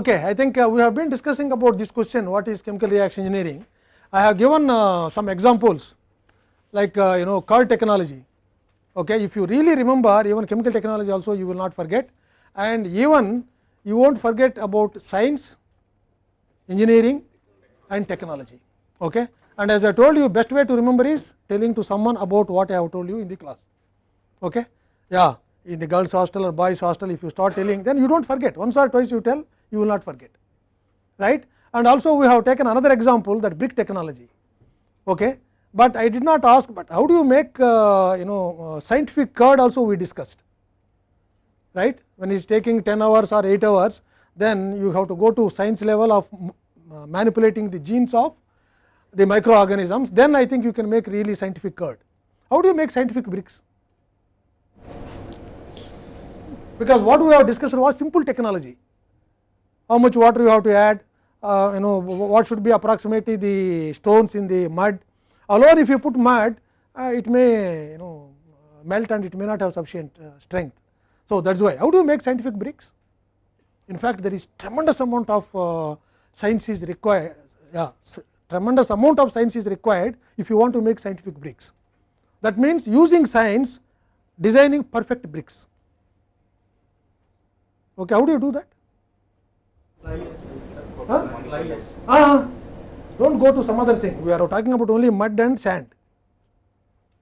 Okay, I think uh, we have been discussing about this question what is chemical reaction engineering. I have given uh, some examples like uh, you know car technology. Okay, if you really remember even chemical technology also you will not forget and even you will not forget about science, engineering and technology. Okay. And as I told you best way to remember is telling to someone about what I have told you in the class. Okay. Yeah, in the girls hostel or boys hostel if you start telling then you do not forget once or twice you tell you will not forget right? And also we have taken another example that brick technology okay? But i did not ask but how do you make uh, you know uh, scientific curd also we discussed right? When it is taking 10 hours or 8 hours then you have to go to science level of uh, manipulating the genes of the microorganisms. Then i think you can make really scientific curd how do you make scientific bricks? Because what we have discussed was simple technology how much water you have to add, uh, you know what should be approximately the stones in the mud. Alone if you put mud, uh, it may you know melt and it may not have sufficient uh, strength. So that is why. How do you make scientific bricks? In fact, there is tremendous amount of uh, science is required. Yeah, tremendous amount of science is required if you want to make scientific bricks. That means using science, designing perfect bricks. Okay, how do you do that? Huh? Ah, don't go to some other thing. We are talking about only mud and sand.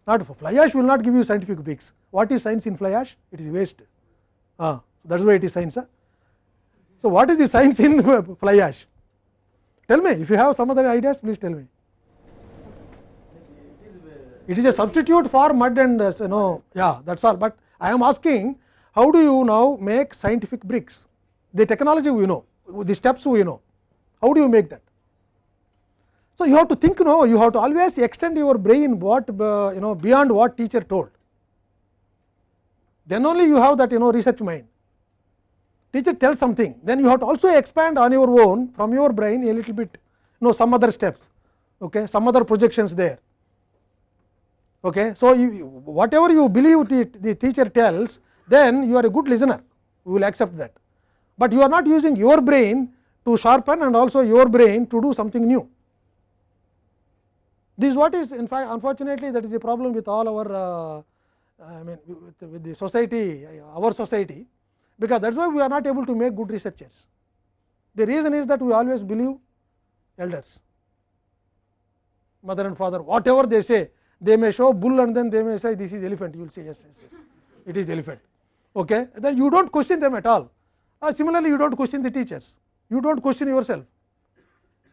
Not fly ash will not give you scientific bricks. What is science in fly ash? It is waste. Ah, that is why it is science. Huh? So, what is the science in fly ash? Tell me if you have some other ideas, please tell me. It is a substitute for mud and uh, you know, yeah, that's all. But I am asking, how do you now make scientific bricks? The technology we know, the steps you know. How do you make that? So, you have to think no, you have to always extend your brain what uh, you know beyond what teacher told. Then only you have that you know research mind. Teacher tells something, then you have to also expand on your own from your brain a little bit, you know some other steps, okay, some other projections there. Okay. So, you, whatever you believe the, the teacher tells, then you are a good listener, we will accept that. But you are not using your brain to sharpen and also your brain to do something new. This is what is in fact unfortunately that is the problem with all our uh, I mean with, with the society our society because that is why we are not able to make good researchers. The reason is that we always believe elders mother and father whatever they say they may show bull and then they may say this is elephant you will say yes yes yes it is elephant okay then you do not question them at all uh, similarly you do not question the teachers you do not question yourself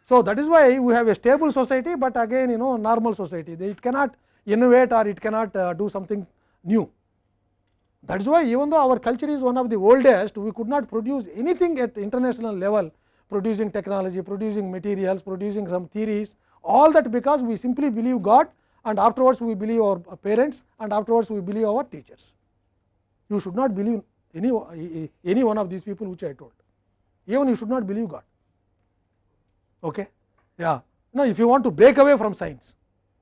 so, that is why we have a stable society, but again you know normal society it cannot innovate or it cannot uh, do something new. That is why even though our culture is one of the oldest, we could not produce anything at international level producing technology, producing materials, producing some theories all that because we simply believe God and afterwards we believe our parents and afterwards we believe our teachers. You should not believe any, any one of these people which I told, even you should not believe God. Okay? Yeah. Now if you want to break away from science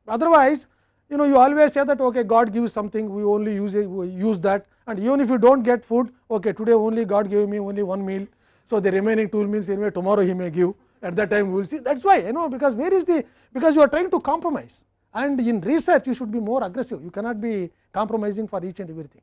otherwise you know you always say that okay god gives something we only use we use that. And even if you do not get food okay today only god gave me only one meal. So the remaining two meals anyway tomorrow he may give. At that time we will see. That is why you know because where is the because you are trying to compromise. And in research you should be more aggressive. You cannot be compromising for each and everything.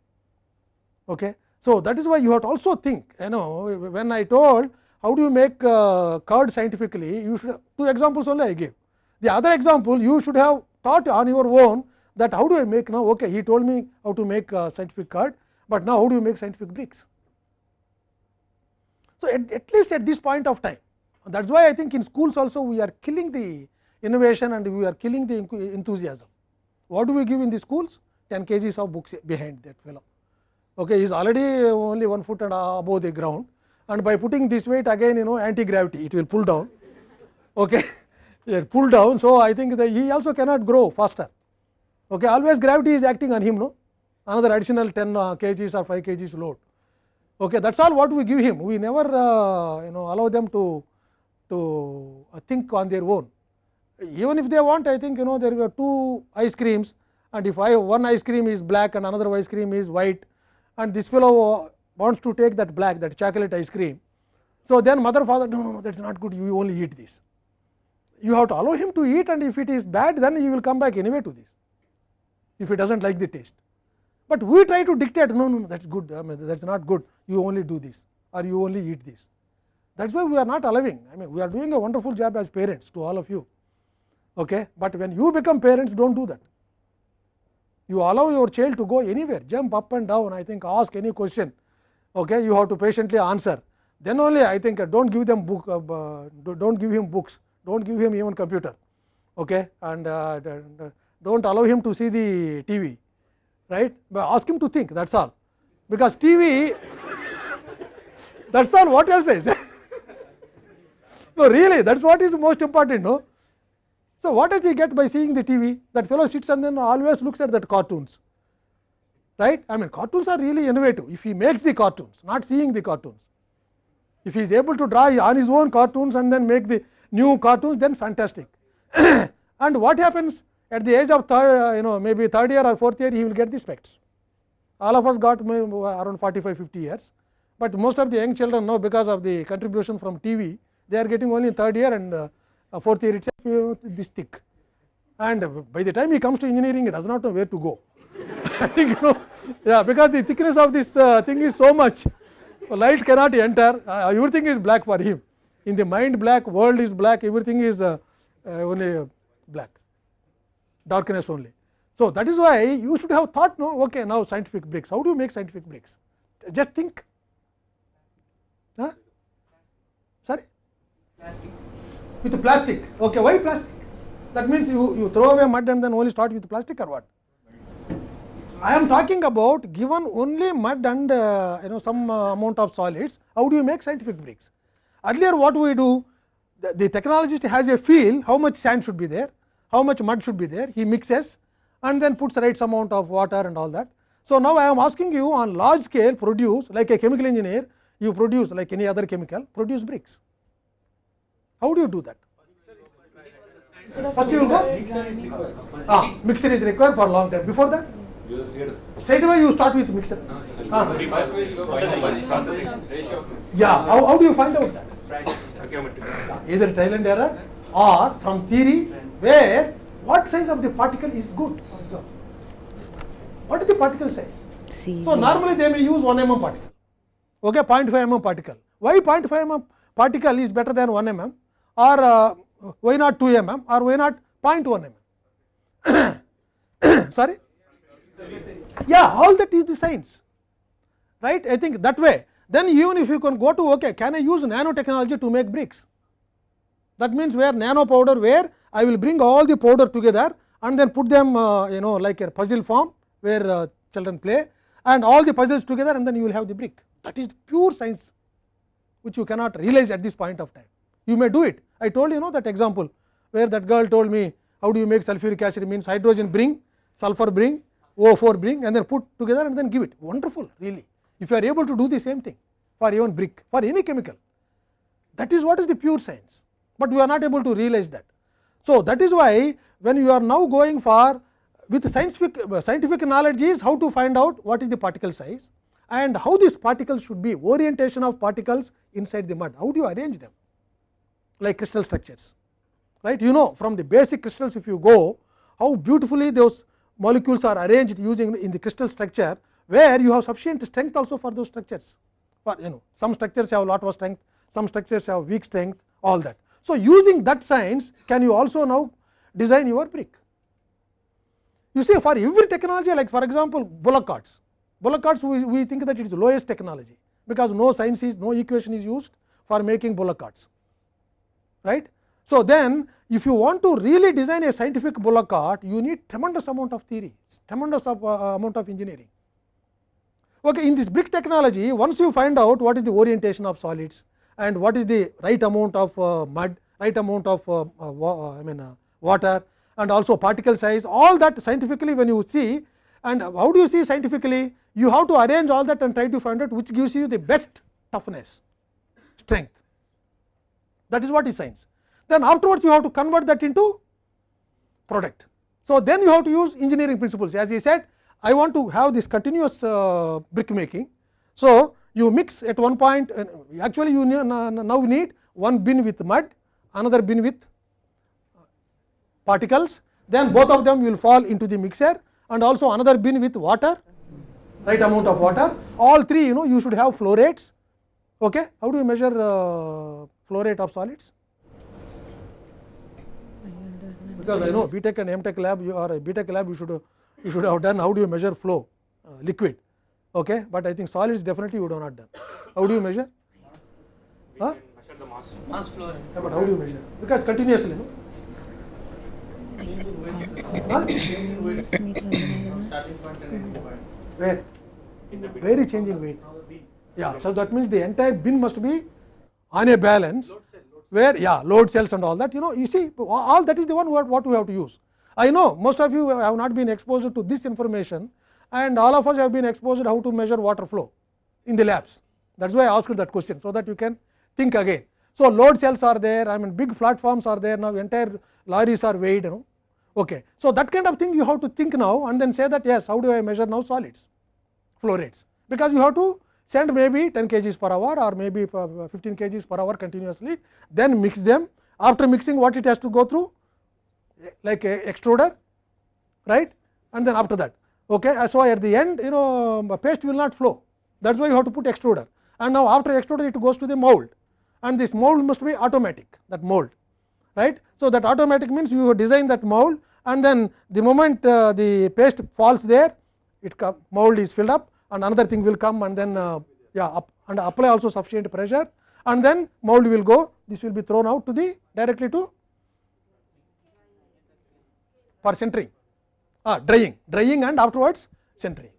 Okay so that is why you have to also think you know when i told how do you make uh, curd scientifically you should two examples only I gave. The other example you should have thought on your own that how do I make now okay he told me how to make uh, scientific curd, but now how do you make scientific bricks. So, at, at least at this point of time that is why I think in schools also we are killing the innovation and we are killing the enthusiasm. What do we give in the schools 10 kgs of books behind that fellow okay he is already only one foot and above the ground and by putting this weight again you know anti gravity it will pull down okay it pull down so i think that he also cannot grow faster okay always gravity is acting on him no another additional 10 uh, kgs or 5 kgs load okay that's all what we give him we never uh, you know allow them to to uh, think on their own even if they want i think you know there were two ice creams and if I, one ice cream is black and another ice cream is white and this fellow wants to take that black that chocolate ice cream. So, then mother father no no no that is not good you only eat this. You have to allow him to eat and if it is bad then he will come back anyway to this if he does not like the taste. But we try to dictate no no no that is good I mean that is not good you only do this or you only eat this. That is why we are not allowing I mean we are doing a wonderful job as parents to all of you. Okay? But when you become parents do not do that. You allow your child to go anywhere jump up and down I think ask any question okay? you have to patiently answer then only I think uh, do not give them book uh, do not give him books do not give him even computer okay? and uh, do not allow him to see the TV right but ask him to think that is all because TV that is all what else is no really that is what is most important no. So, what does he get by seeing the TV that fellow sits and then always looks at that cartoons right I mean cartoons are really innovative if he makes the cartoons not seeing the cartoons. If he is able to draw on his own cartoons and then make the new cartoons then fantastic. and what happens at the age of third uh, you know maybe third year or fourth year he will get the specs. All of us got around 45 50 years, but most of the young children know because of the contribution from TV they are getting only third year and uh, uh, fourth year itself you know, this thick. And by the time he comes to engineering he does not know where to go. You know? Yeah because the thickness of this uh, thing is so much. Light cannot enter. Uh, everything is black for him. In the mind black. World is black. Everything is uh, uh, only black. Darkness only. So, that is why you should have thought no okay now scientific bricks how do you make scientific bricks just think. Huh? sorry. With plastic okay why plastic that means you, you throw away mud and then only start with plastic or what I am talking about given only mud and uh, you know some uh, amount of solids, how do you make scientific bricks? Earlier what we do, the, the, technologist has a feel how much sand should be there, how much mud should be there, he mixes and then puts the right amount of water and all that. So, now I am asking you on large scale produce like a chemical engineer, you produce like any other chemical, produce bricks. How do you do that? First you go, ah, mixer is required for long time. Before that? Straight away you start with mixer. Ah. Yeah, how, how do you find out that? Either trial and error or from theory where what size of the particle is good. What is the particle size? So normally they may use 1 mm particle, okay, 0.5 mm particle. Why 0.5 mm particle is better than 1 mm or uh, y naught 2 mm or why not 0.1 mm? Sorry? Yeah, all that is the science, right? I think that way. Then even if you can go to okay, can I use nanotechnology to make bricks? That means where nano powder, where I will bring all the powder together and then put them uh, you know like a puzzle form where uh, children play and all the puzzles together and then you will have the brick. That is pure science which you cannot realize at this point of time. You may do it. I told you know that example where that girl told me how do you make sulfuric acid means hydrogen bring, sulfur bring, O4 bring and then put together and then give it wonderful really if you are able to do the same thing for even brick for any chemical that is what is the pure science, but we are not able to realize that. So, that is why when you are now going for with scientific scientific knowledge is how to find out what is the particle size and how these particles should be orientation of particles inside the mud how do you arrange them like crystal structures right you know from the basic crystals if you go how beautifully those molecules are arranged using in the crystal structure where you have sufficient strength also for those structures for you know some structures have lot of strength some structures have weak strength all that. So, using that science can you also now design your brick. You see for every technology like for example, bullock carts, bullock carts we, we think that it is lowest technology because no science is no equation is used for making bullock carts right. So, then if you want to really design a scientific bullock cart, you need tremendous amount of theory, tremendous of, uh, amount of engineering. Okay, in this brick technology, once you find out what is the orientation of solids and what is the right amount of uh, mud, right amount of uh, uh I mean uh, water and also particle size, all that scientifically when you see and how do you see scientifically, you have to arrange all that and try to find out which gives you the best toughness, strength. That is what is science. Then afterwards you have to convert that into product. So, then you have to use engineering principles. As he said I want to have this continuous uh, brick making. So, you mix at one point uh, actually you now need one bin with mud another bin with particles. Then both of them will fall into the mixer and also another bin with water right amount of water. All three you know you should have flow rates. Okay? How do you measure uh, flow rate of solids because i know btech and mtech lab you are a btech lab you should you should have done how do you measure flow uh, liquid okay but i think solids definitely you do not done how do you measure huh? measure the mass. mass flow rate. Yeah, but how do you measure because continuously no? huh? where In the bin. very changing weight yeah so that means the entire bin must be on a balance where yeah load cells and all that you know you see all that is the one what, what we have to use. I know most of you have not been exposed to this information and all of us have been exposed how to measure water flow in the labs. That is why i asked that question so that you can think again. So load cells are there i mean big platforms are there now entire lorries are weighed you know. Okay so that kind of thing you have to think now and then say that yes how do i measure now solids flow rates? Because you have to send maybe 10 kgs per hour or maybe uh, 15 kgs per hour continuously then mix them. After mixing what it has to go through? Like a extruder right? And then after that okay? Uh, so at the end you know um, paste will not flow. That is why you have to put extruder. And now after extruder it goes to the mold. And this mold must be automatic that mold right? So that automatic means you design that mold and then the moment uh, the paste falls there it mold is filled up and another thing will come and then uh, yeah up, and apply also sufficient pressure and then mold will go this will be thrown out to the directly to for centering ah, drying drying and afterwards centering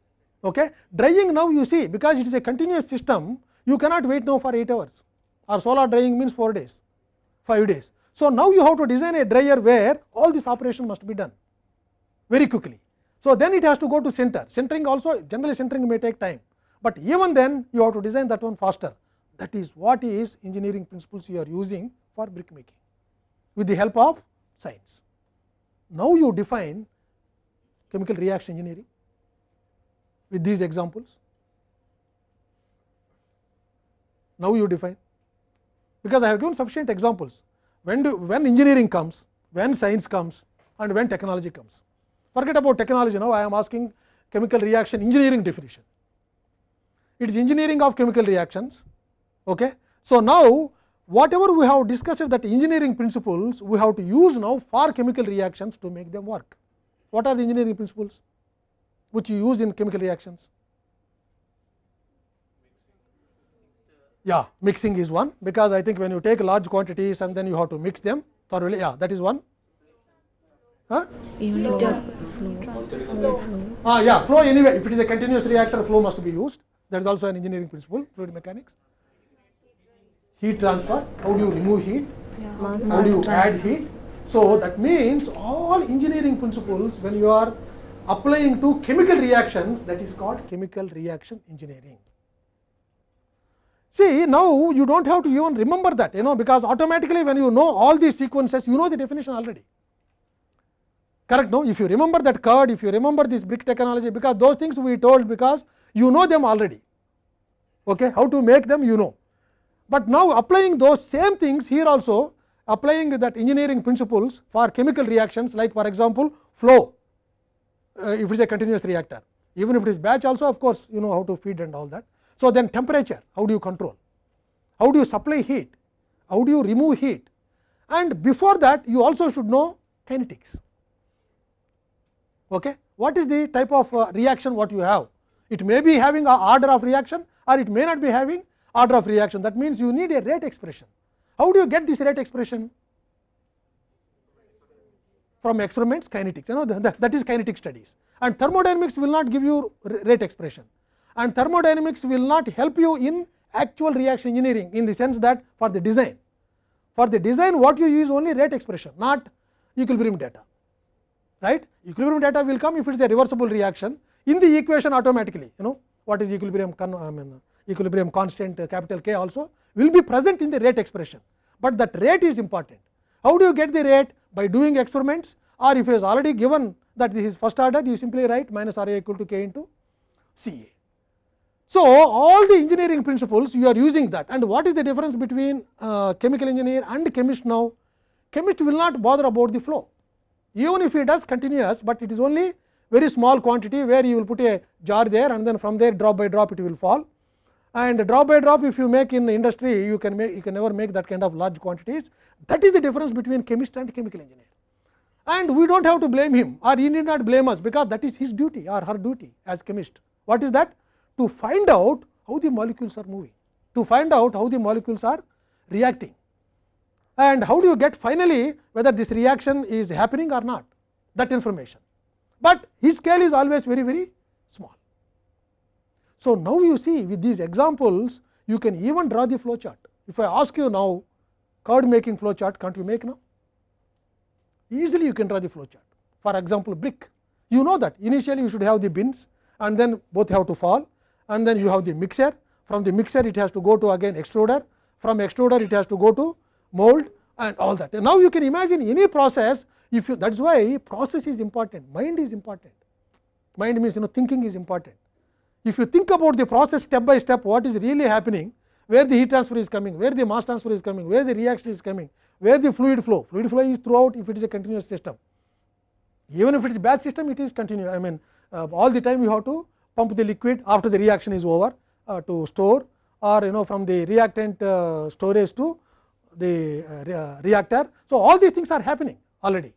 okay drying now you see because it is a continuous system you cannot wait now for 8 hours or solar drying means 4 days 5 days so now you have to design a dryer where all this operation must be done very quickly so then it has to go to center. Centering also generally centering may take time. But even then you have to design that one faster. That is what is engineering principles you are using for brick making. With the help of science. Now you define chemical reaction engineering with these examples. Now you define. Because i have given sufficient examples. When do when engineering comes when science comes and when technology comes forget about technology now i am asking chemical reaction engineering definition. It is engineering of chemical reactions okay? So now whatever we have discussed that engineering principles we have to use now for chemical reactions to make them work. What are the engineering principles which you use in chemical reactions? Yeah mixing is one because i think when you take large quantities and then you have to mix them thoroughly. Yeah that is one. Huh? Ah yeah flow anyway. If it is a continuous reactor flow must be used. That is also an engineering principle fluid mechanics. Heat transfer how do you remove heat? How do you add heat? So that means all engineering principles when you are applying to chemical reactions that is called chemical reaction engineering. See now you do not have to even remember that you know because automatically when you know all these sequences you know the definition already correct no if you remember that curd if you remember this brick technology because those things we told because you know them already okay how to make them you know but now applying those same things here also applying that engineering principles for chemical reactions like for example flow uh, if it is a continuous reactor even if it is batch also of course you know how to feed and all that so, then temperature how do you control, how do you supply heat, how do you remove heat and before that you also should know kinetics. Okay. What is the type of uh, reaction what you have? It may be having a order of reaction or it may not be having order of reaction that means you need a rate expression. How do you get this rate expression? From experiments kinetics you know the, that is kinetic studies and thermodynamics will not give you rate expression and thermodynamics will not help you in actual reaction engineering in the sense that for the design. For the design what you use only rate expression not equilibrium data right equilibrium data will come if it is a reversible reaction in the equation automatically you know what is equilibrium I mean, equilibrium constant uh, capital K also will be present in the rate expression, but that rate is important. How do you get the rate by doing experiments or if it is already given that this is first order you simply write minus R A equal to K into C A. So, all the engineering principles you are using that and what is the difference between uh, chemical engineer and chemist now? Chemist will not bother about the flow even if it does continuous, but it is only very small quantity where you will put a jar there and then from there drop by drop it will fall and drop by drop if you make in industry you can make you can never make that kind of large quantities that is the difference between chemist and chemical engineer and we do not have to blame him or he need not blame us because that is his duty or her duty as chemist what is that to find out how the molecules are moving to find out how the molecules are reacting and how do you get finally whether this reaction is happening or not that information but his scale is always very very small so, now you see with these examples you can even draw the flow chart. If I ask you now curd making flow chart can't you make now? Easily you can draw the flow chart. For example, brick you know that initially you should have the bins and then both have to fall and then you have the mixer from the mixer it has to go to again extruder from extruder it has to go to mold and all that. And now you can imagine any process if you that is why process is important mind is important mind means you know thinking is important if you think about the process step by step what is really happening, where the heat transfer is coming, where the mass transfer is coming, where the reaction is coming, where the fluid flow, fluid flow is throughout if it is a continuous system. Even if it is batch system it is continuous I mean uh, all the time you have to pump the liquid after the reaction is over uh, to store or you know from the reactant uh, storage to the uh, reactor. So, all these things are happening already.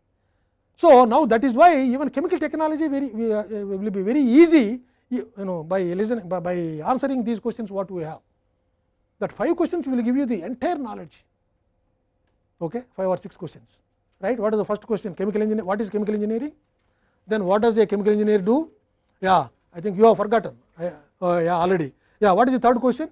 So, now that is why even chemical technology very uh, will be very easy you, know by listening by, by answering these questions what we have that five questions will give you the entire knowledge okay five or six questions right what is the first question chemical engineer what is chemical engineering then what does a chemical engineer do yeah i think you have forgotten I, uh, yeah already yeah what is the third question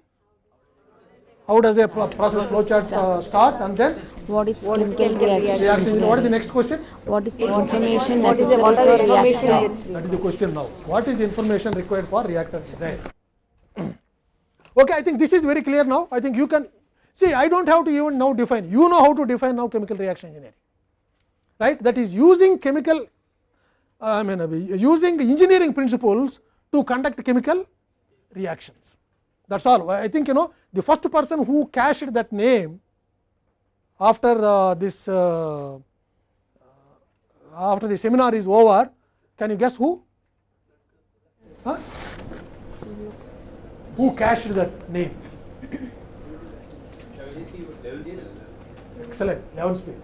how does a process flow chart uh, start and then what is chemical reaction? reaction? What is the next question? What is the information necessary for reactor that is the question now. What is the information required for reactor design okay i think this is very clear now. I think you can see i don't have to even now define. You know how to define now chemical reaction engineering. Right? That is using chemical uh, i mean uh, using engineering principles to conduct chemical reactions. That is all. I think you know the first person who cached that name after uh, this uh, after the seminar is over can you guess who? Huh? who cached that name? Excellent. Levenspiel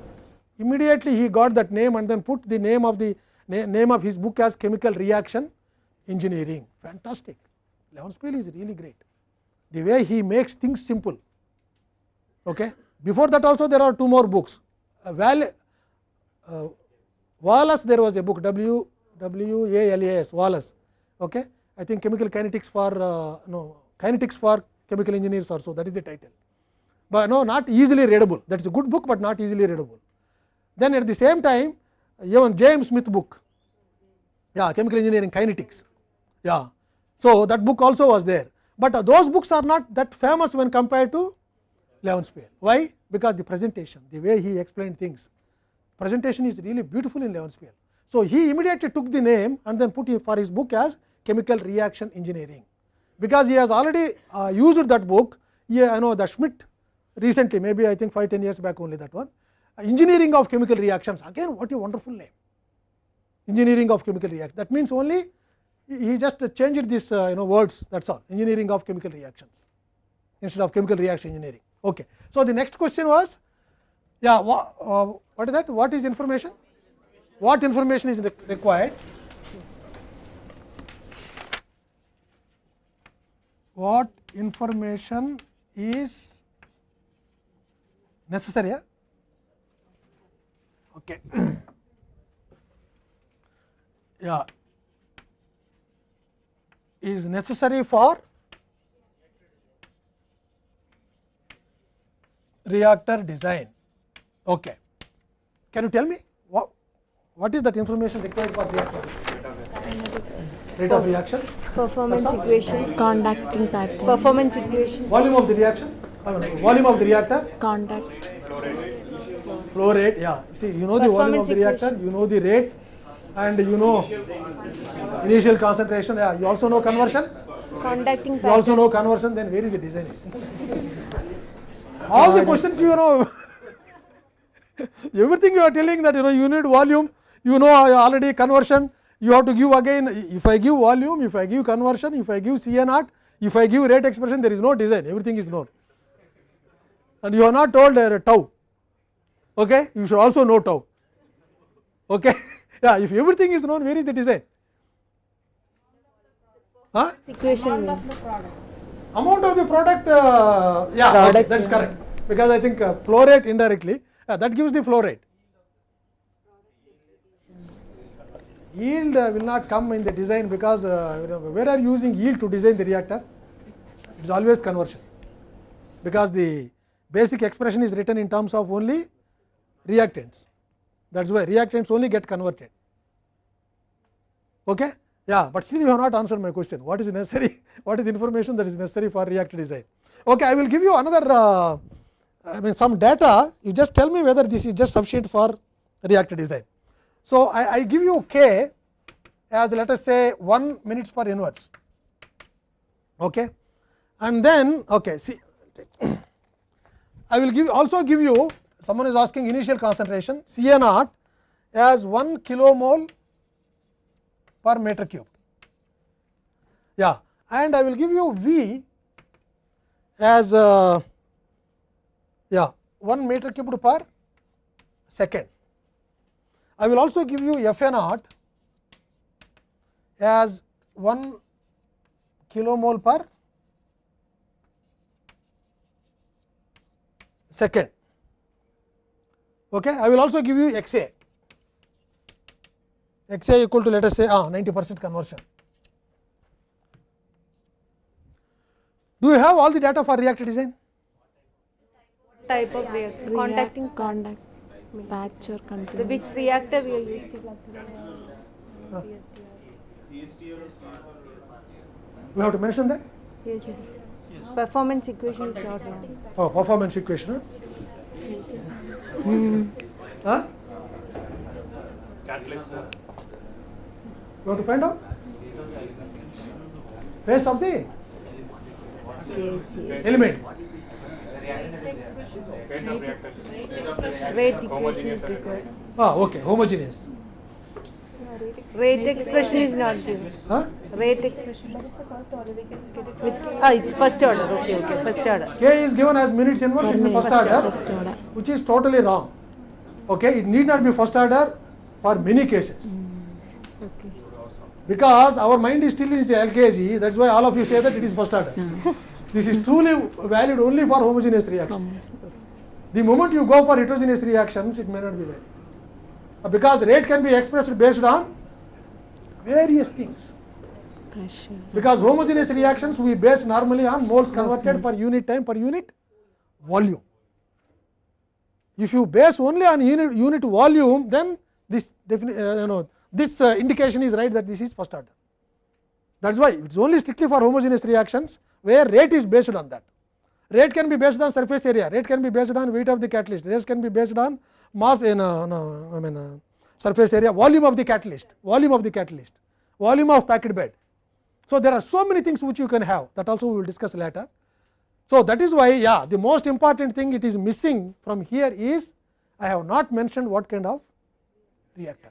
immediately he got that name and then put the name of the na name of his book as chemical reaction engineering. Fantastic. Levenspiel is really great the way he makes things simple okay before that also there are two more books uh, Val, uh, Wallace there was a book W W A L A S Wallace okay I think chemical kinetics for uh, no kinetics for chemical engineers or so that is the title but no not easily readable that is a good book but not easily readable then at the same time even James Smith book yeah chemical engineering kinetics yeah so that book also was there but those books are not that famous when compared to Levenspiel. Why? Because the presentation, the way he explained things, presentation is really beautiful in Levenspiel. So, he immediately took the name and then put it for his book as chemical reaction engineering, because he has already uh, used that book. Yeah, I know the Schmidt recently, maybe I think 5 10 years back only that one. Uh, engineering of chemical reactions, again what a wonderful name. Engineering of chemical reactions. That means only he just changed this uh, you know words that is all engineering of chemical reactions instead of chemical reaction engineering. Okay. So, the next question was yeah wha, uh, what is that what is information what information is required what information is necessary yeah? okay yeah is necessary for reactor design. Okay. Can you tell me what, what is that information required for reactor? Rate of reaction, performance equation. Conducting pattern. Performance equation. Volume of the reaction, volume of the reactor, conduct. Flow rate. Yeah, see, you know the volume of Performance the reactor, you know the rate, and you know initial concentration. Yeah, you also know conversion. Conducting. You also know conversion, then where is the design? All the questions you know, everything you are telling that you know you need volume, you know already conversion, you have to give again. If I give volume, if I give conversion, if I give naught, if I give rate expression, there is no design, everything is known. And you are not told uh, tau, okay? You should also know tau, okay? yeah, if everything is known, where is the design? Huh? equation. amount of the product uh, yeah okay, Product, that's yeah. correct because i think uh, flow rate indirectly uh, that gives the flow rate yield uh, will not come in the design because uh, you know, where are you using yield to design the reactor it is always conversion because the basic expression is written in terms of only reactants that is why reactants only get converted. Okay? Yeah but still you have not answered my question. What is necessary? What is information that is necessary for reactor design? Okay i will give you another uh, i mean some data. You just tell me whether this is just sufficient for reactor design. So i, I give you k as let us say 1 minutes per inverse. Okay? And then okay see I will give also give you someone is asking initial concentration C A naught as 1 kilomole per meter cube. Yeah, and I will give you V as uh, yeah 1 meter cubed per second. I will also give you F A naught as 1 kilomole per second. Okay. I will also give you x a, x a equal to let us say ah, 90 percent conversion. Do you have all the data for reactor design? type of reactor contacting contact batch or the continuous. which reactor we are using We have to mention that. yes, performance equation is not Oh, performance equation. Huh? Huh? You want to find out? Base of the yes yes element. rate equation is required Ah, okay, homogeneous. rate expression is not given Huh? Rate expression which ah it's first order okay okay first order K is given as minutes inverse in the first order, first order. which is totally wrong. Okay, it need not be first order for many cases. okay Because our mind is still in the LKG, that's why all of you say that it is first order. this is truly valid only for homogeneous reaction. The moment you go for heterogeneous reactions, it may not be valid. Uh, Because rate can be expressed based on various things. Because homogeneous reactions we base normally on moles converted per unit time per unit volume. If you base only on unit, unit volume, then this defini- uh, you know this uh, indication is right that this is first order. That is why it is only strictly for homogeneous reactions where rate is based on that. Rate can be based on surface area, rate can be based on weight of the catalyst, rate can be based on mass in uh, no, I mean uh, surface area, volume of the catalyst, volume of the catalyst, volume of packed bed. So, there are so many things which you can have that also we will discuss later. So, that is why yeah the most important thing it is missing from here is I have not mentioned what kind of reactor.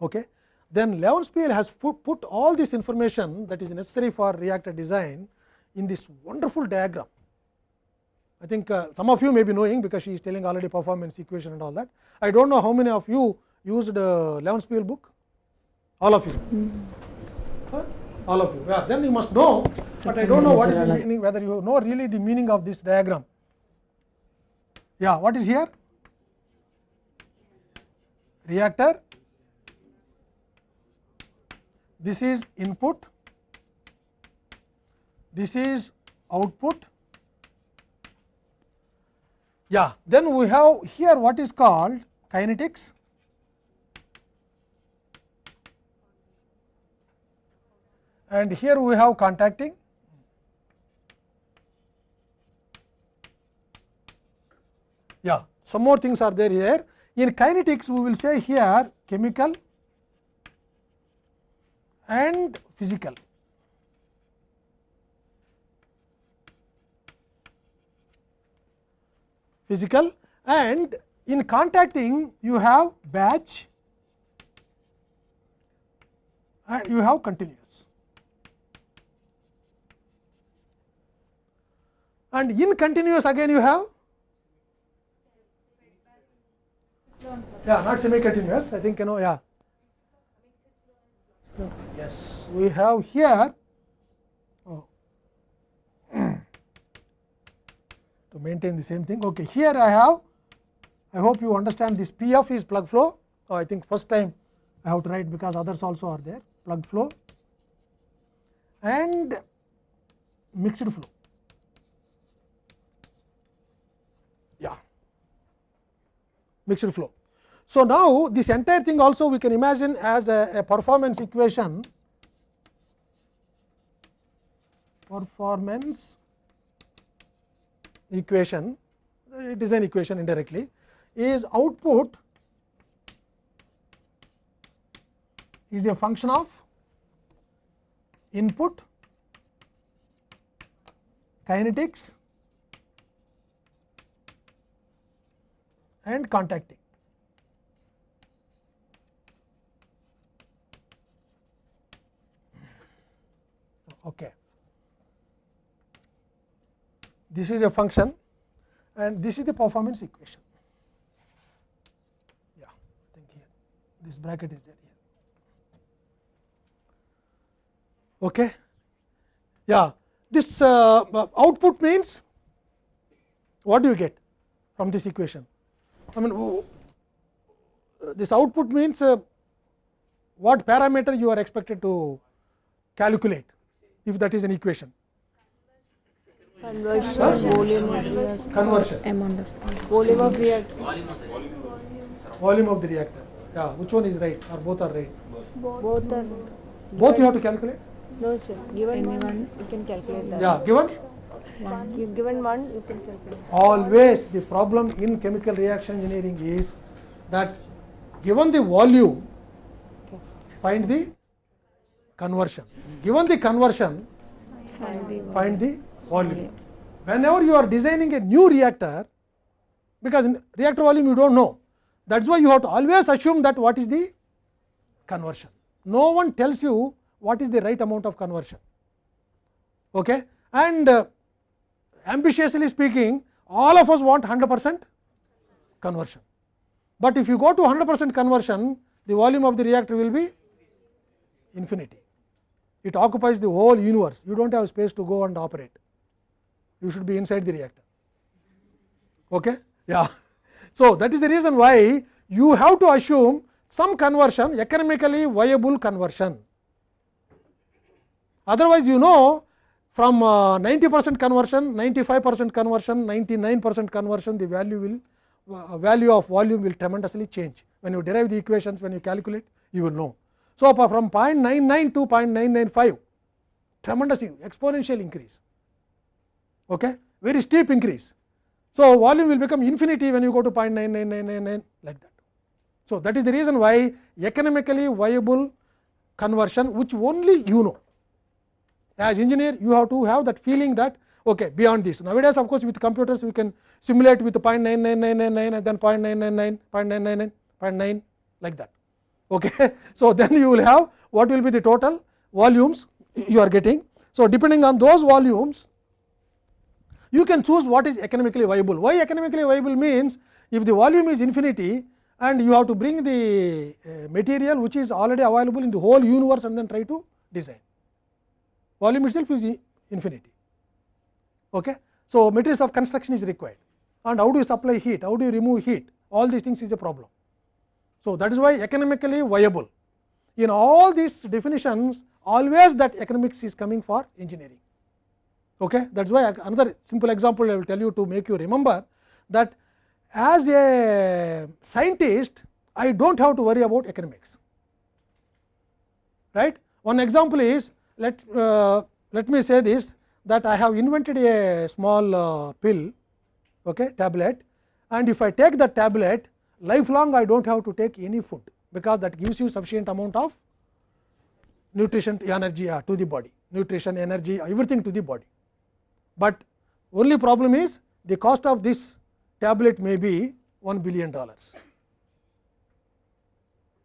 Okay. Then Levenspiel has put, put all this information that is necessary for reactor design in this wonderful diagram. I think uh, some of you may be knowing because she is telling already performance equation and all that. I do not know how many of you used uh, Levenspiel book, all of you. All of you. Yeah, then you must know, but I do not know what is the meaning, whether you know really the meaning of this diagram. Yeah, what is here? Reactor. This is input. This is output. Yeah, then we have here what is called kinetics. and here we have contacting yeah some more things are there here in kinetics we will say here chemical and physical physical and in contacting you have batch and you have continuous And in continuous again you have yeah not semi continuous I think you know yeah yes we have here oh, to maintain the same thing okay here I have I hope you understand this PF is plug flow oh, I think first time I have to write because others also are there plug flow and mixed flow yeah mixed flow. So, now this entire thing also we can imagine as a, a performance equation performance equation uh, design equation indirectly is output is a function of input kinetics and contacting. Okay. This is a function and this is the performance equation. Yeah, I think here this bracket is there here. Okay. Yeah, this uh, output means what do you get from this equation? I mean uh, this output means uh, what parameter you are expected to calculate if that is an equation. Conversion, volume of reactor. Conversion, amount of Volume of reactor. volume of the reactor. Yeah, which one is right or both are right? Both are. Both you have to calculate. No, sir. Given one, you can calculate that. Yeah, given You given one, you can calculate. always the problem in chemical reaction engineering is that given the volume find the conversion given the conversion find the find the volume whenever you are designing a new reactor because in reactor volume you don't know that is why you have to always assume that what is the conversion no one tells you what is the right amount of conversion okay and uh, ambitiously speaking all of us want 100 percent conversion. But if you go to 100 percent conversion the volume of the reactor will be infinity. It occupies the whole universe. You do not have space to go and operate. You should be inside the reactor. Okay? Yeah. So that is the reason why you have to assume some conversion economically viable conversion. Otherwise you know from uh, 90 percent conversion 95 percent conversion 99 percent conversion the value will uh, value of volume will tremendously change when you derive the equations when you calculate you will know so from 0.99 to 0.995 tremendous exponential increase okay very steep increase so volume will become infinity when you go to 0.99999 like that so that is the reason why economically viable conversion which only you know as engineer you have to have that feeling that okay beyond this. Nowadays of course with computers we can simulate with 0.99999 and then 0.999 0.999 0.9 like that. Okay? So then you will have what will be the total volumes you are getting. So depending on those volumes you can choose what is economically viable. Why economically viable means if the volume is infinity and you have to bring the uh, material which is already available in the whole universe and then try to design volume itself is infinity. Okay. So, materials of construction is required and how do you supply heat, how do you remove heat, all these things is a problem. So, that is why economically viable. In all these definitions, always that economics is coming for engineering. Okay. That is why another simple example I will tell you to make you remember that as a scientist, I do not have to worry about economics. Right. One example is let uh, let me say this that I have invented a small uh, pill okay, tablet and if I take the tablet lifelong I do not have to take any food because that gives you sufficient amount of nutrition energy uh, to the body nutrition energy everything to the body. But only problem is the cost of this tablet may be 1 billion dollars.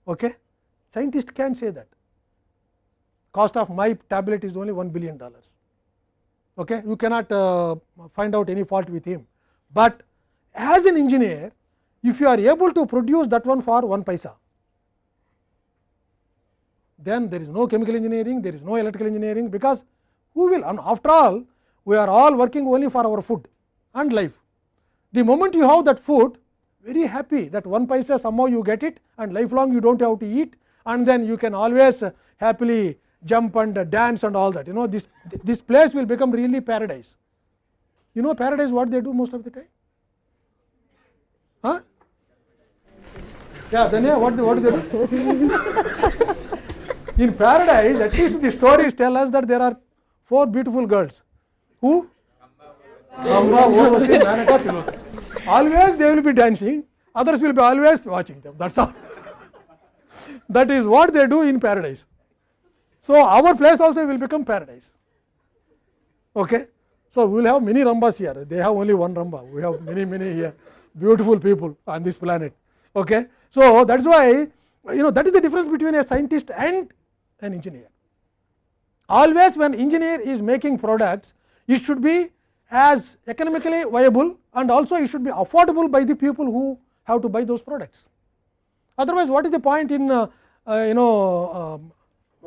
Okay? Scientist can say that cost of my tablet is only 1 billion dollars. Okay? You cannot uh, find out any fault with him, but as an engineer if you are able to produce that one for 1 paisa then there is no chemical engineering, there is no electrical engineering, because who will and after all we are all working only for our food and life. The moment you have that food very happy that 1 paisa somehow you get it and lifelong you do not have to eat and then you can always happily jump and dance and all that you know this this place will become really paradise. You know paradise what they do most of the time? Huh? Yeah, then yeah, what, what do they do? In paradise, at least the stories tell us that there are four beautiful girls. Who? Amba, Manaka. Always they will be dancing, others will be always watching them. That's all. that is what they do in paradise. So our place also will become paradise. Okay? So we will have many Rambas here. They have only one Ramba. We have many, many here, beautiful people on this planet. Okay? So that's why you know that is the difference between a scientist and an engineer. Always when engineer is making products, it should be as economically viable and also it should be affordable by the people who have to buy those products. Otherwise, what is the point in uh, uh, you know uh,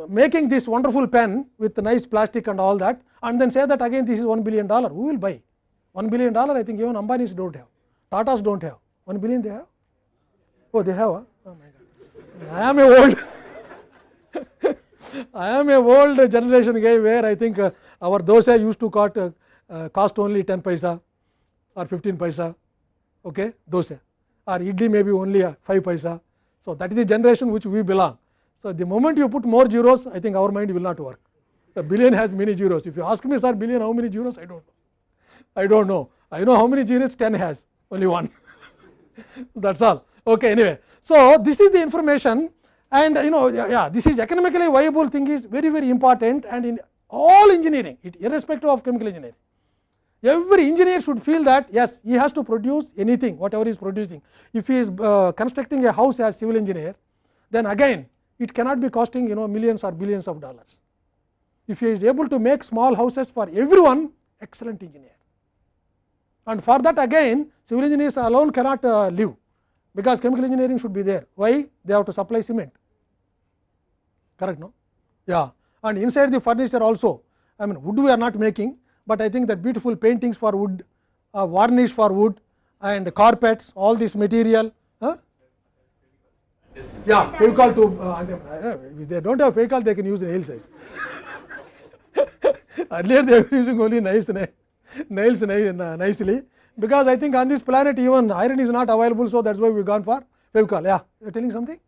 making this wonderful pen with nice plastic and all that and then say that again this is 1 billion dollar, who will buy? 1 billion dollar I think even Ambani's do not have, Tatas do not have, 1 billion they have? Oh, they have, huh? oh my god. I am a old I am a old generation guy where I think uh, our dosa used to cost, uh, uh, cost only 10 paisa or 15 paisa, okay, dosa or idli maybe only 5 paisa. So, that is the generation which we belong. So, the moment you put more zeros, I think our mind will not work. The billion has many zeros. If you ask me, sir, billion how many zeros? I don't know. I don't know. I know how many zeros 10 has, only one. That's all. Okay, anyway. So, this is the information and you know yeah, this is economically viable thing is very very important and in all engineering it irrespective of chemical engineering every engineer should feel that yes he has to produce anything whatever he is producing if he is uh, constructing a house as civil engineer then again it cannot be costing you know millions or billions of dollars if he is able to make small houses for everyone excellent engineer and for that again civil engineers alone cannot uh, live because chemical engineering should be there. Why? They have to supply cement, correct no? Yeah, and inside the furniture also, I mean wood we are not making, but I think that beautiful paintings for wood, uh, varnish for wood and carpets, all this material. Yeah, Fevicol to, uh, if they do not have Fevicol, they can use nail size. Earlier they were using only nice nails nicely because I think on this planet even iron is not available. So, that is why we gone for Fevicol. Yeah, you are telling something?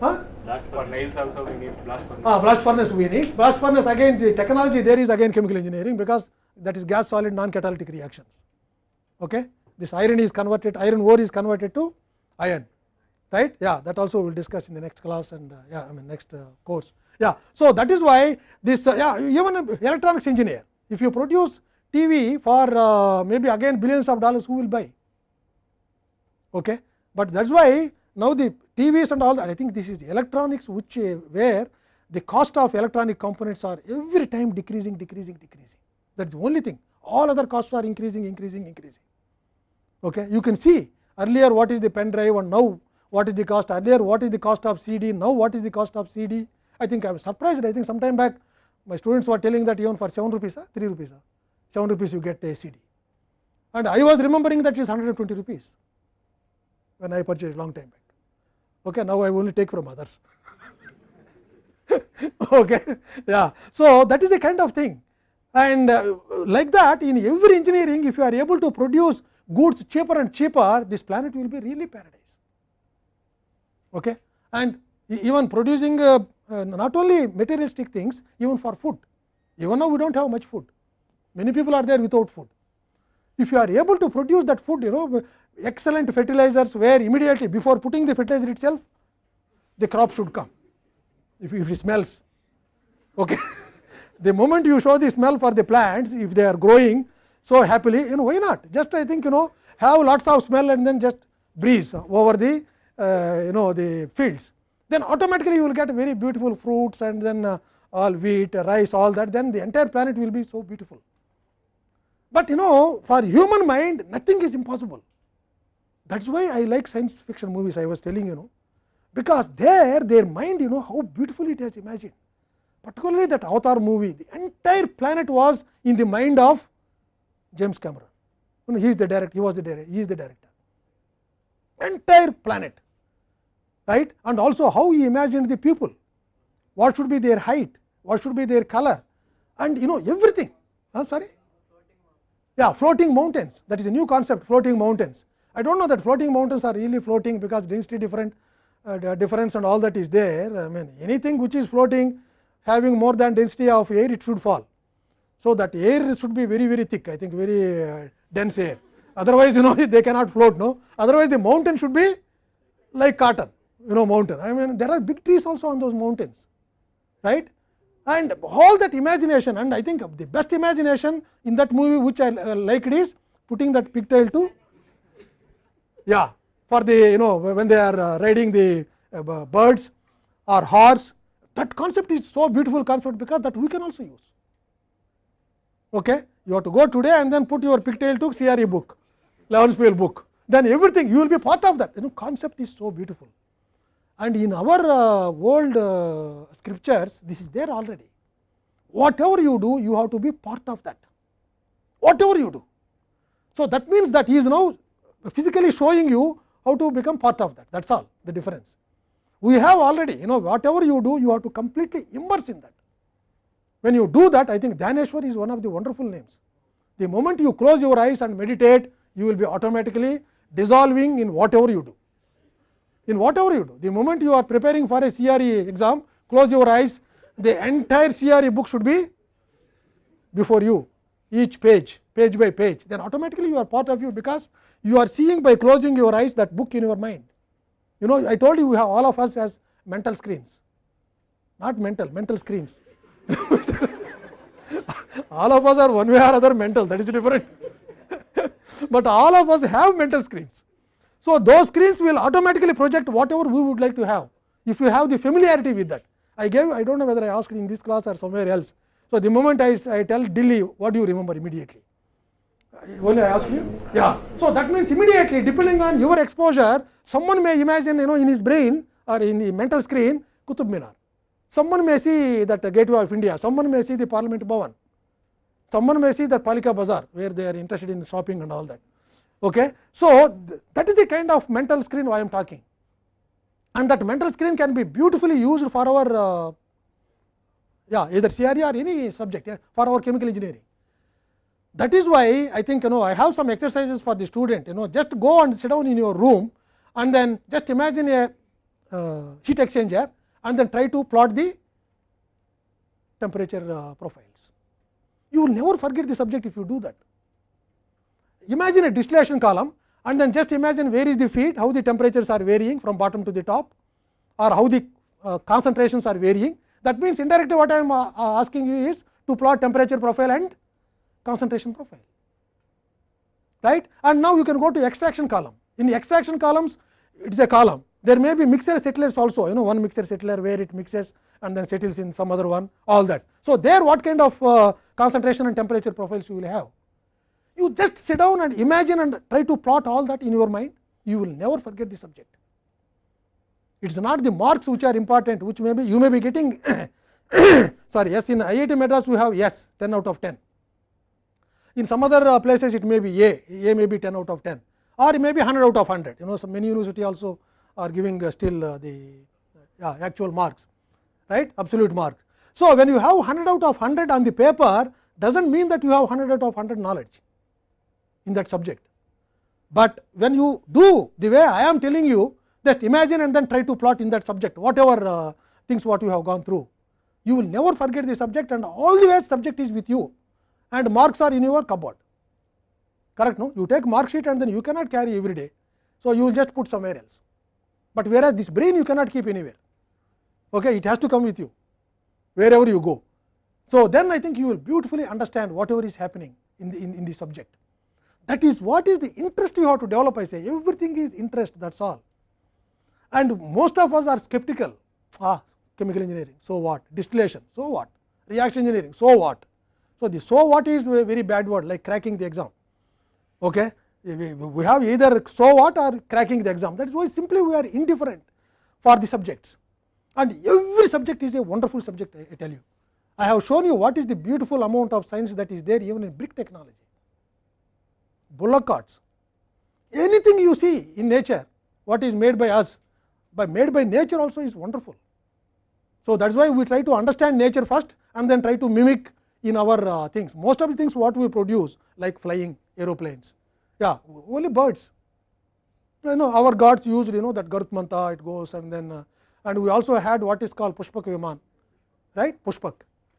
Huh? Blast for nails also we need blast furnace. Ah, blast furnace we need. Blast furnace again the technology there is again chemical engineering because that is gas solid non catalytic reactions. Okay? This iron is converted, iron ore is converted to iron, right? Yeah, that also we will discuss in the next class and uh, yeah, I mean next uh, course. Yeah, so that is why this uh, yeah even electronics engineer, if you produce TV for maybe again billions of dollars, who will buy? Okay. But that is why now the TVs and all that I think this is electronics which where the cost of electronic components are every time decreasing, decreasing, decreasing. That is the only thing. All other costs are increasing, increasing, increasing. Okay. You can see earlier what is the pen drive and now what is the cost earlier, what is the cost of CD, now what is the cost of CD. I think I was surprised. I think some time back my students were telling that even for 7 rupees, 3 rupees, 7 rupees you get a CD. And I was remembering that it is 120 rupees when I purchased long time back. Okay, now I only take from others. okay, yeah. So that is the kind of thing, and uh, like that in every engineering, if you are able to produce goods cheaper and cheaper, this planet will be really paradise. Okay, and even producing uh, uh, not only materialistic things, even for food. Even now we do not have much food. Many people are there without food. If you are able to produce that food, you know, excellent fertilizers where immediately before putting the fertilizer itself, the crop should come. If, if it smells, okay. the moment you show the smell for the plants, if they are growing so happily, you know, why not? Just I think you know, have lots of smell and then just breeze over the uh, you know the fields then automatically you will get very beautiful fruits and then uh, all wheat rice all that then the entire planet will be so beautiful but you know for human mind nothing is impossible that is why i like science fiction movies i was telling you know because there their mind you know how beautifully it has imagined particularly that avatar movie the entire planet was in the mind of james cameron you know, he is the director he was the director he is the director entire planet right and also how he imagined the people what should be their height what should be their color and you know everything oh, sorry yeah floating mountains that is a new concept floating mountains i don't know that floating mountains are really floating because density different uh, difference and all that is there i mean anything which is floating having more than density of air it should fall so that air should be very very thick i think very uh, dense air otherwise you know they cannot float no otherwise the mountain should be like cotton you know mountain i mean there are big trees also on those mountains right and all that imagination and i think the best imagination in that movie which i uh, liked is putting that pigtail to yeah for the you know when they are uh, riding the uh, birds or horse that concept is so beautiful concept because that we can also use okay you have to go today and then put your pigtail to CRE book 11 book then everything you will be part of that you know concept is so beautiful and in our uh, old uh, scriptures this is there already. Whatever you do you have to be part of that. Whatever you do. So that means that he is now physically showing you how to become part of that. That is all the difference. We have already you know whatever you do you have to completely immerse in that. When you do that i think Dhaneshwar is one of the wonderful names. The moment you close your eyes and meditate you will be automatically dissolving in whatever you do in whatever you do the moment you are preparing for a CRE exam close your eyes the entire CRE book should be before you each page page by page then automatically you are part of you because you are seeing by closing your eyes that book in your mind you know I told you we have all of us as mental screens not mental mental screens all of us are one way or other mental that is different but all of us have mental screens so those screens will automatically project whatever we would like to have if you have the familiarity with that i gave i don't know whether i asked in this class or somewhere else so the moment i, I tell delhi what do you remember immediately only i ask you yeah so that means immediately depending on your exposure someone may imagine you know in his brain or in the mental screen kutub minar someone may see that gateway of india someone may see the parliament bhavan someone may see the palika bazaar where they are interested in shopping and all that okay so that is the kind of mental screen i am talking and that mental screen can be beautifully used for our uh, yeah either CRE or any subject yeah, for our chemical engineering that is why i think you know i have some exercises for the student you know just go and sit down in your room and then just imagine a uh, heat exchanger and then try to plot the temperature uh, profiles you will never forget the subject if you do that imagine a distillation column and then just imagine where is the feed how the temperatures are varying from bottom to the top or how the uh, concentrations are varying that means indirectly what i am uh, asking you is to plot temperature profile and concentration profile right and now you can go to extraction column in the extraction columns it is a column there may be mixer settlers also you know one mixer settler where it mixes and then settles in some other one all that so there what kind of uh, concentration and temperature profiles you will have you just sit down and imagine and try to plot all that in your mind. You will never forget the subject. It is not the marks which are important which may be you may be getting sorry yes in IIT Madras we have yes 10 out of 10 in some other uh, places it may be A A may be 10 out of 10 or it may be 100 out of 100 you know some many university also are giving uh, still uh, the actual marks right? Absolute marks. So when you have 100 out of 100 on the paper does not mean that you have 100 out of 100 knowledge in that subject. But when you do the way I am telling you just imagine and then try to plot in that subject whatever uh, things what you have gone through you will never forget the subject and all the way subject is with you and marks are in your cupboard correct no you take mark sheet and then you cannot carry every day so you will just put somewhere else but whereas this brain you cannot keep anywhere okay it has to come with you wherever you go so then i think you will beautifully understand whatever is happening in the in, in the subject That is what is the interest you have to develop I say everything is interest that is all and most of us are skeptical ah chemical engineering so what distillation so what reaction engineering so what. So, the so what is a very bad word like cracking the exam okay. we, have either so what or cracking the exam that is why simply we are indifferent for the subjects and every subject is a wonderful subject I tell you. I have shown you what is the beautiful amount of science that is there even in brick technology, bullock carts, anything you see in nature what is made by us by made by nature also is wonderful. So, that is why we try to understand nature first and then try to mimic in our uh, things. Most of the things what we produce like flying aeroplanes, yeah only birds. You know our gods used you know that Garut Manta it goes and then uh, and we also had what is called Pushpak Viman, right Pushpak.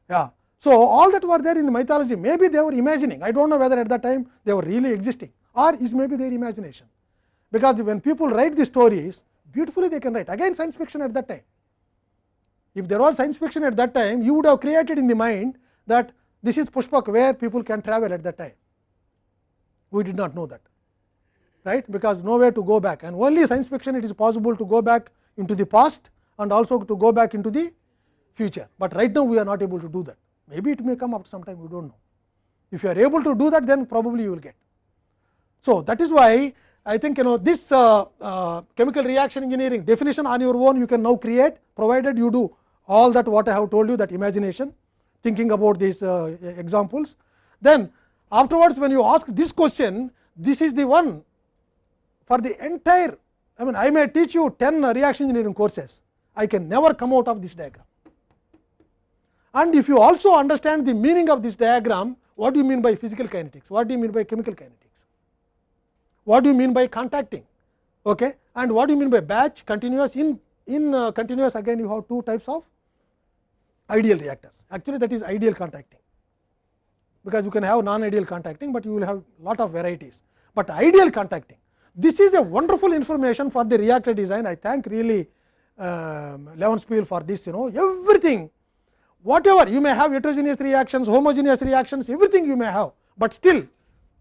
Yeah. So, all that were there in the mythology maybe they were imagining I do not know whether at that time they were really existing or is maybe their imagination. Because when people write the stories beautifully they can write again science fiction at that time. If there was science fiction at that time you would have created in the mind that this is Pushpak where people can travel at that time. We did not know that right because nowhere to go back and only science fiction it is possible to go back into the past and also to go back into the future, but right now we are not able to do that maybe it may come after some time you do not know. If you are able to do that then probably you will get. So, that is why I think you know this uh, uh, chemical reaction engineering definition on your own you can now create provided you do all that what I have told you that imagination thinking about these uh, examples. Then afterwards when you ask this question this is the one for the entire I mean I may teach you 10 reaction engineering courses I can never come out of this diagram. And if you also understand the meaning of this diagram what do you mean by physical kinetics, what do you mean by chemical kinetics, what do you mean by contacting? Okay? and what do you mean by batch continuous in in uh, continuous again you have two types of ideal reactors. Actually that is ideal contacting. Because you can have non ideal contacting, but you will have lot of varieties, but ideal contacting this is a wonderful information for the reactor design. I thank really um, Levenspiel for this you know everything whatever you may have heterogeneous reactions homogeneous reactions everything you may have, but still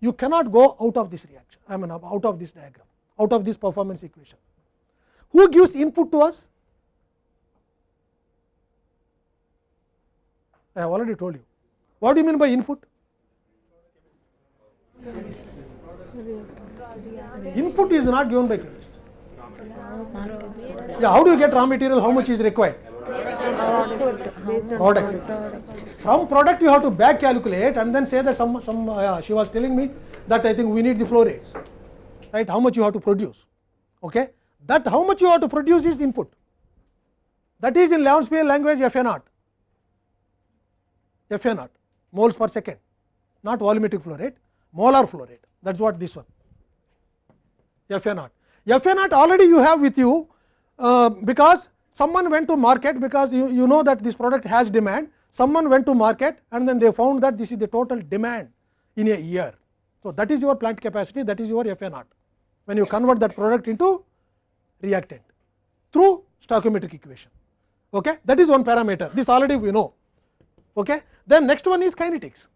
you cannot go out of this reaction I mean out of this diagram out of this performance equation. Who gives input to us? I have already told you. What do you mean by input? Input is not given by chemist. Yeah, how do you get raw material? How much is required? Product. From product you have to back calculate and then say that some some uh, she was telling me that I think we need the flow rates, right? How much you have to produce? Okay, that how much you have to produce is input. That is in Levenspiel language FA naught. FA naught moles per second, not volumetric flow rate, molar flow rate that is what this one FA naught. FA naught already you have with you uh, because someone went to market because you, you know that this product has demand, someone went to market and then they found that this is the total demand in a year. So, that is your plant capacity that is your FA naught when you convert that product into reactant through stoichiometric equation. Okay? That is one parameter this already we know. Okay? Then next one is kinetics.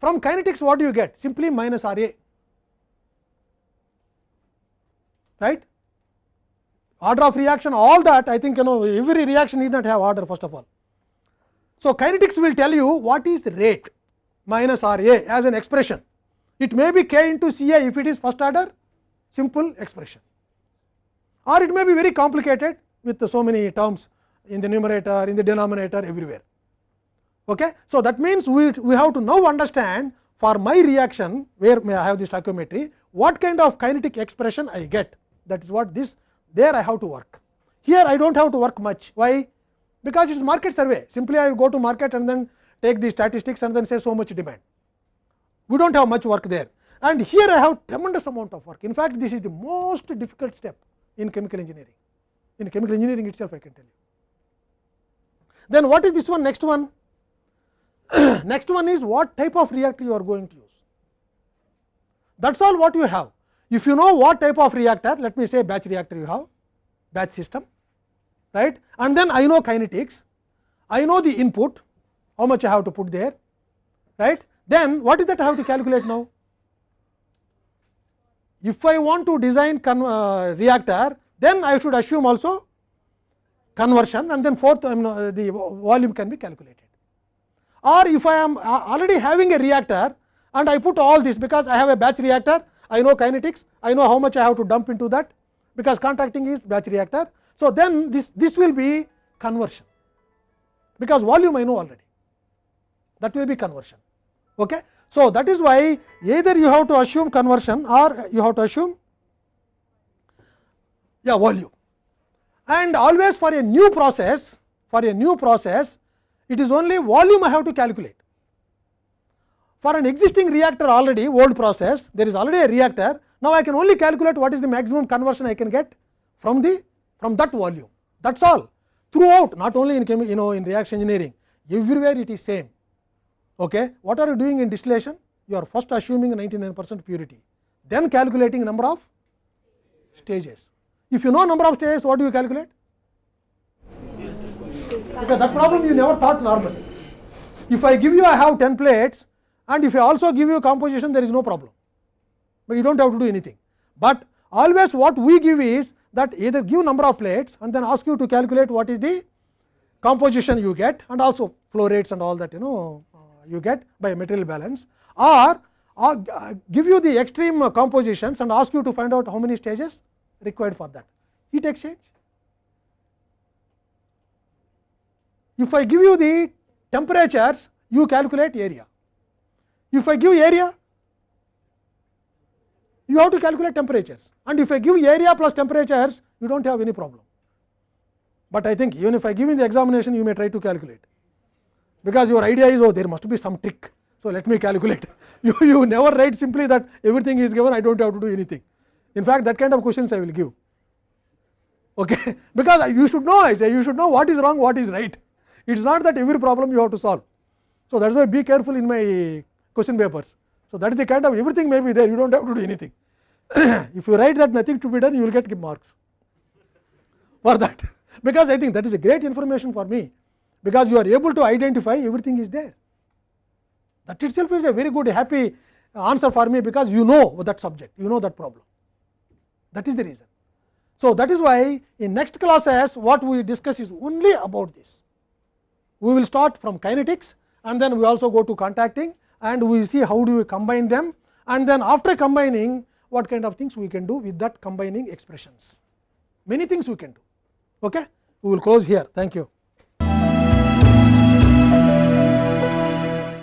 From kinetics what do you get? Simply minus R A right. Order of reaction all that I think you know every reaction need not have order first of all. So, kinetics will tell you what is rate minus R A as an expression. It may be k into C A if it is first order simple expression or it may be very complicated with so many terms in the numerator, in the denominator everywhere. Okay? So, that means we, we have to now understand for my reaction where may I have the stoichiometry what kind of kinetic expression I get that is what this there I have to work. Here I do not have to work much why because it is market survey simply I go to market and then take the statistics and then say so much demand. We do not have much work there and here I have tremendous amount of work in fact this is the most difficult step in chemical engineering in chemical engineering itself I can tell you. Then what is this one next one next one is what type of reactor you are going to use that is all what you have. If you know what type of reactor let me say batch reactor you have batch system right? And then I know kinetics. I know the input how much I have to put there right? Then what is that I have to calculate now? If I want to design uh, reactor, then I should assume also conversion and then fourth mean, uh, the volume can be calculated. Or if I am uh, already having a reactor and I put all this because I have a batch reactor, I know kinetics, I know how much I have to dump into that because contracting is batch reactor. So, then this, this will be conversion because volume I know already that will be conversion. Okay? So, that is why either you have to assume conversion or you have to assume yeah, volume and always for a new process for a new process it is only volume I have to calculate. For an existing reactor already old process there is already a reactor now I can only calculate what is the maximum conversion I can get from the from that volume that is all throughout not only in you know in reaction engineering everywhere it is same. Okay. What are you doing in distillation? You are first assuming 99 percent purity, then calculating number of stages. If you know number of stages, what do you calculate? Because that problem you never thought normally. If I give you I have 10 plates and if I also give you composition there is no problem, but you do not have to do anything. But always what we give is that either give number of plates and then ask you to calculate what is the composition you get and also flow rates and all that you know uh, you get by material balance or, or uh, give you the extreme compositions and ask you to find out how many stages required for that. Heat exchange. If I give you the temperatures, you calculate area. If I give area, you have to calculate temperatures and if I give area plus temperatures, you do not have any problem. But I think even if I give in the examination, you may try to calculate because your idea is oh there must be some trick. So, let me calculate. you, you never write simply that everything is given, I do not have to do anything. In fact, that kind of questions I will give okay. because you should know I say you should know what is wrong, what is right. It is not that every problem you have to solve. So, that is why be careful in my question papers. So, that is the kind of everything may be there, you do not have to do anything. if you write that nothing to be done, you will get marks for that, because I think that is a great information for me, because you are able to identify everything is there. That itself is a very good happy answer for me, because you know that subject, you know that problem. That is the reason. So, that is why in next classes what we discuss is only about this. We will start from kinetics and then we also go to contacting and we see how do we combine them and then after combining what kind of things we can do with that combining expressions. Many things we can do. Okay? We will close here. Thank you.